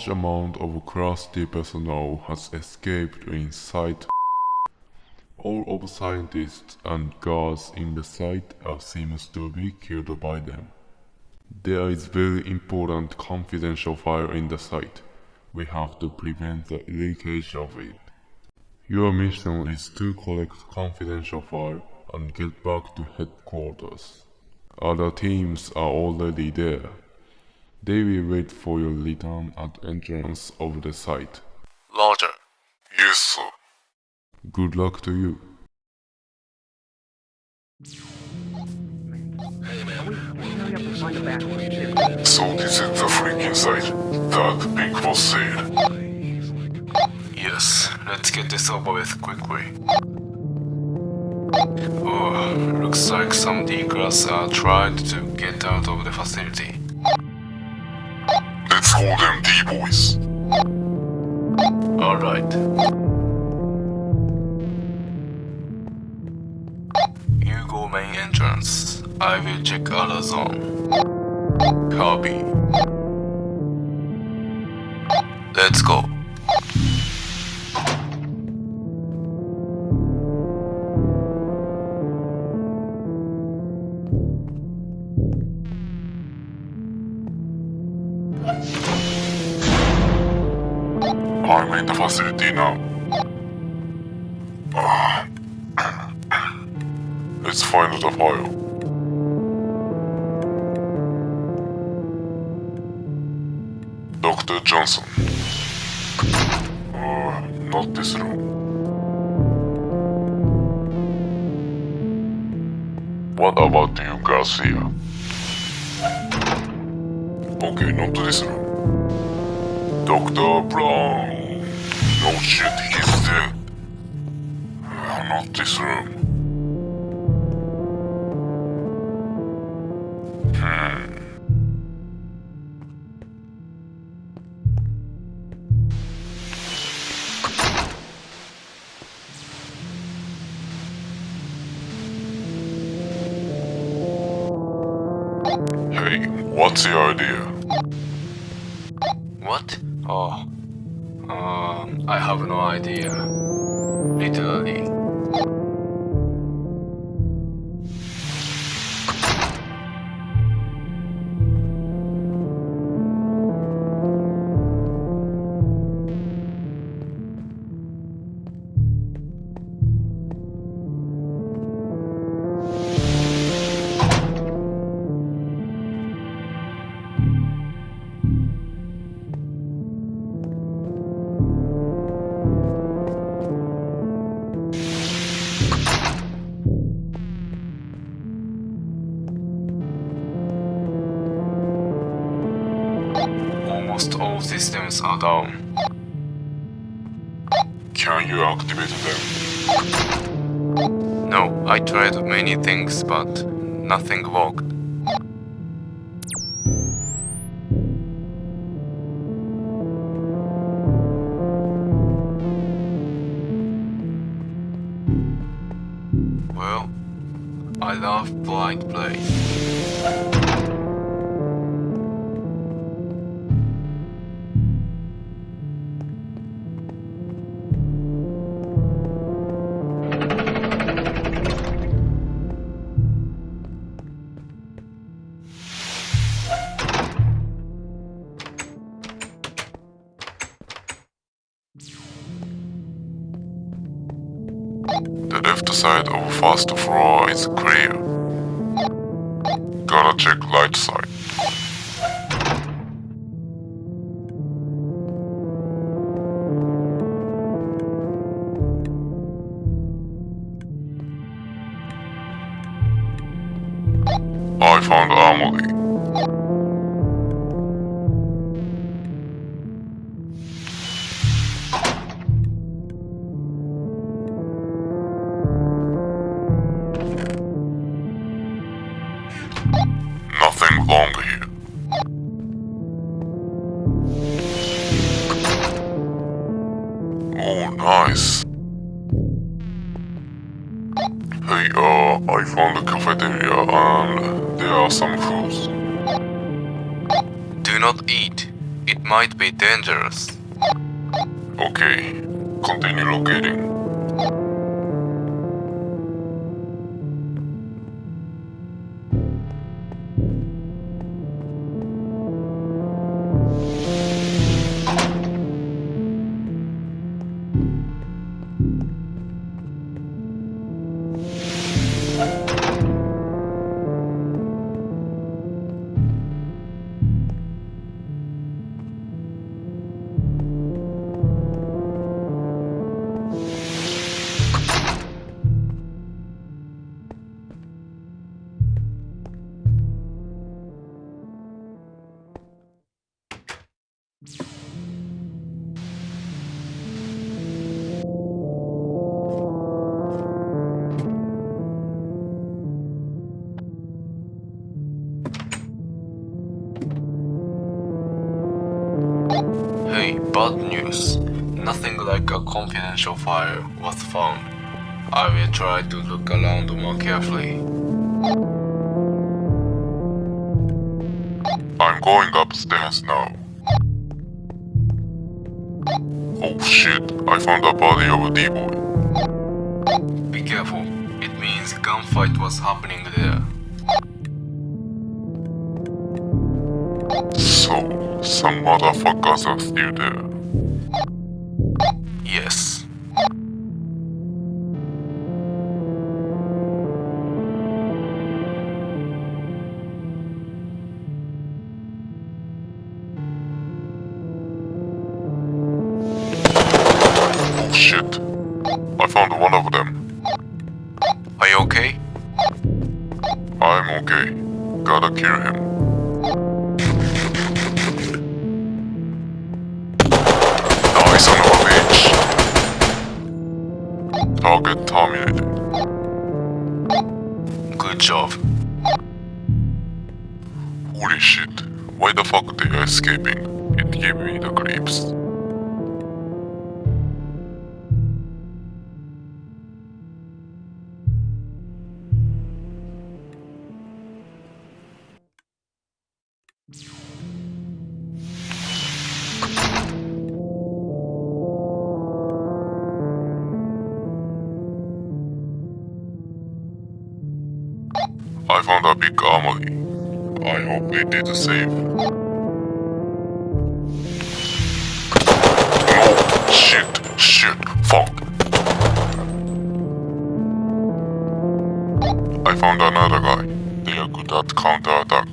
large amount of Class-D personnel has escaped inside. All of scientists and guards in the site are seems to be killed by them. There is very important confidential file in the site. We have to prevent the leakage of it. Your mission is to collect confidential file and get back to headquarters. Other teams are already there. They will wait for your return at entrance of the site. Roger. Yes, sir. Good luck to you. So this is the freaking site that Big Boss said. Yes, let's get this over with quickly. Oh, looks like some D-class are trying to get out of the facility. Let's them D-boys. Alright. You go main entrance. I will check other zone. Copy. Let's go. In the facility now. Ah. Let's find the file. Dr. Johnson. Uh, not this room. What about you, Garcia? Okay, not this room. Dr. Brown. Shit, he's dead. Uh, not this room. Hmm. Hey, what's the idea? What? Oh. I have no idea. Literally. Are down. Can you activate them? No, I tried many things, but nothing worked. The left side of first floor is clear. Gotta check right side. Bad news. Nothing like a confidential file was found. I will try to look around more carefully. I'm going upstairs now. Oh shit, I found a body of a D-boy. Be careful. It means gunfight was happening there. So, some motherfuckers are still there. Target terminated. Good job. Holy shit. Why the fuck they are escaping? It gave me the creeps. I found a big armory. I hope it did the same. No! Shit! Shit! Fuck! I found another guy. They are good at counterattack.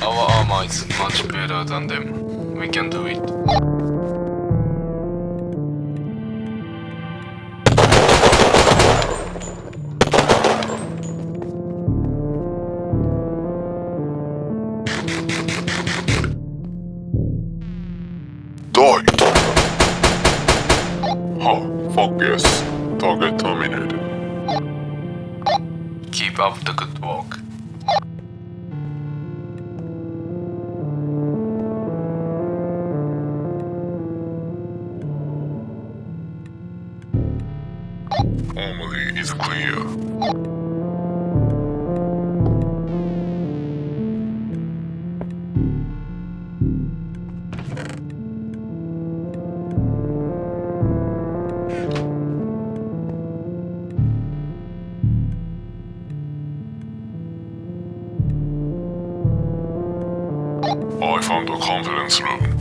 Our armor is much better than them. We can do it. Die! Huh, fuck yes. Target terminated. Keep up the good work. Found a conference room.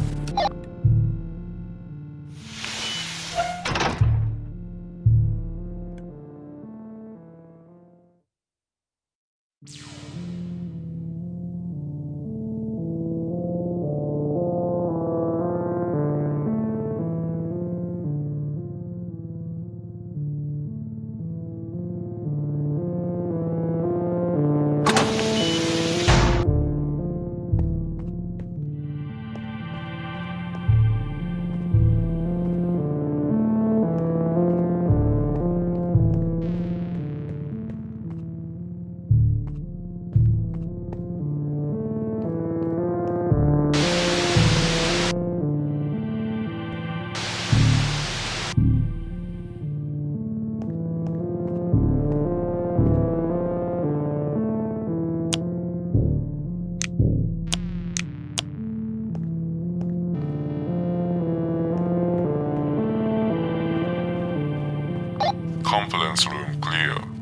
Conference room clear.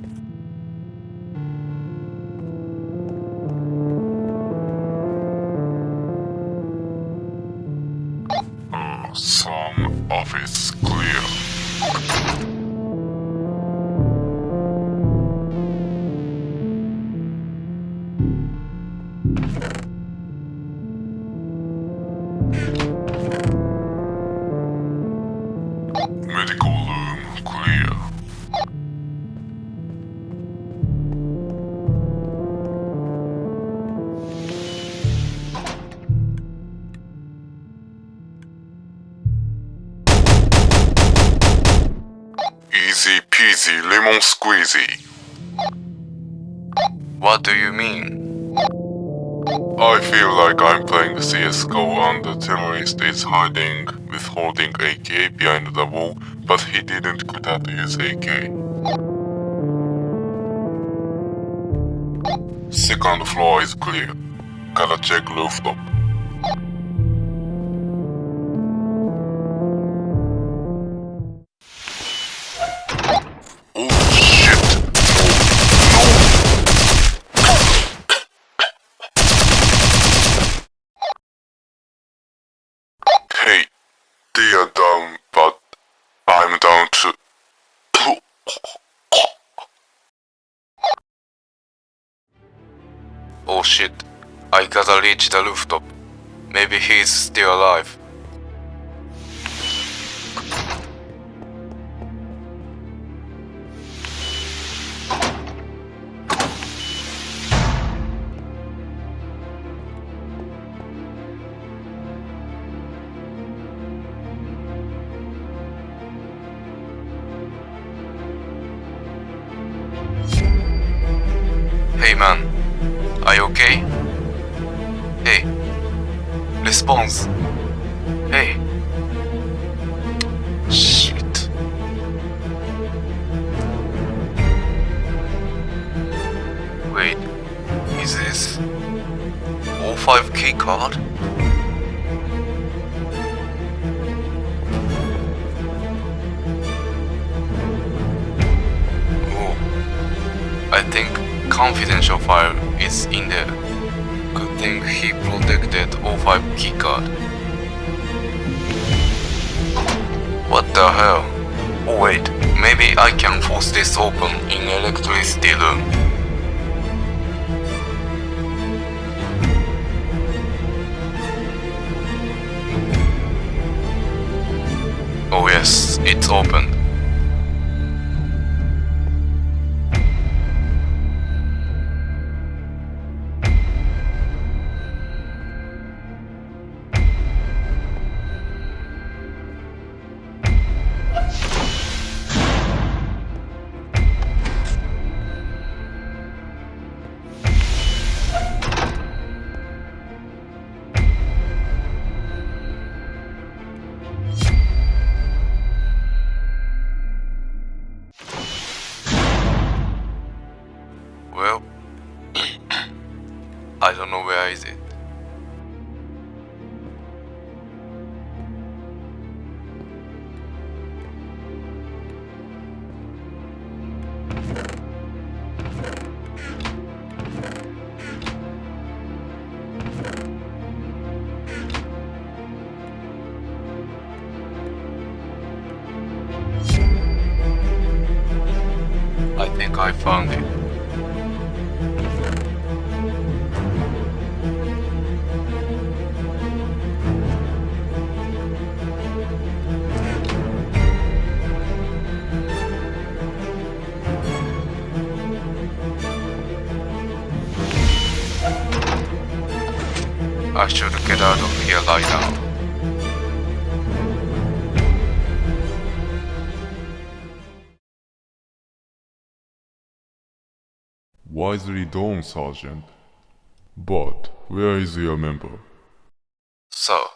Lemon squeezy. What do you mean? I feel like I'm playing CSGO and the terrorist is hiding with holding AK behind the wall, but he didn't quit at his AK. Second floor is clear. Gotta check rooftop. I gotta reach the rooftop. Maybe he's still alive. Hey man, are you okay? Response. Hey. Shit. Wait, is this 05 key card? Oh, I think confidential file is in there. Thing he protected 05 keycard. What the hell? Oh wait, maybe I can force this open in electricity room. Oh yes, it's open. I don't know where is it. Out of here right now. Wisely done, Sergeant. But where is your member? So,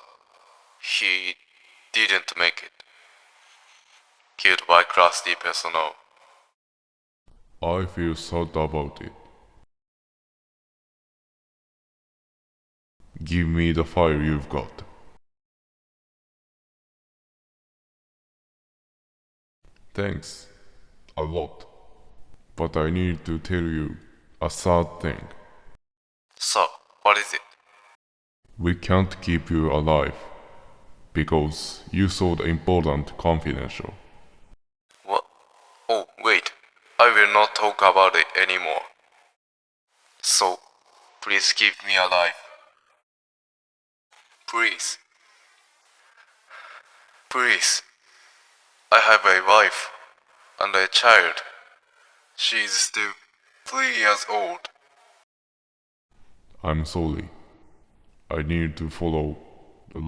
he didn't make it. Killed by Class-D personnel. I feel sad about it. Give me the fire you've got. Thanks. a lot. But I need to tell you a sad thing. So, what is it? We can't keep you alive because you the important confidential. What? Oh, wait. I will not talk about it anymore. So, please keep me alive. Please. Please. I have a wife and a child. She is still three years old. I'm sorry. I need to follow the.